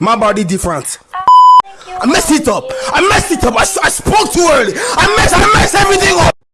My body different. Ah, I messed it up. I messed it up. I, I spoke too early. I messed I messed.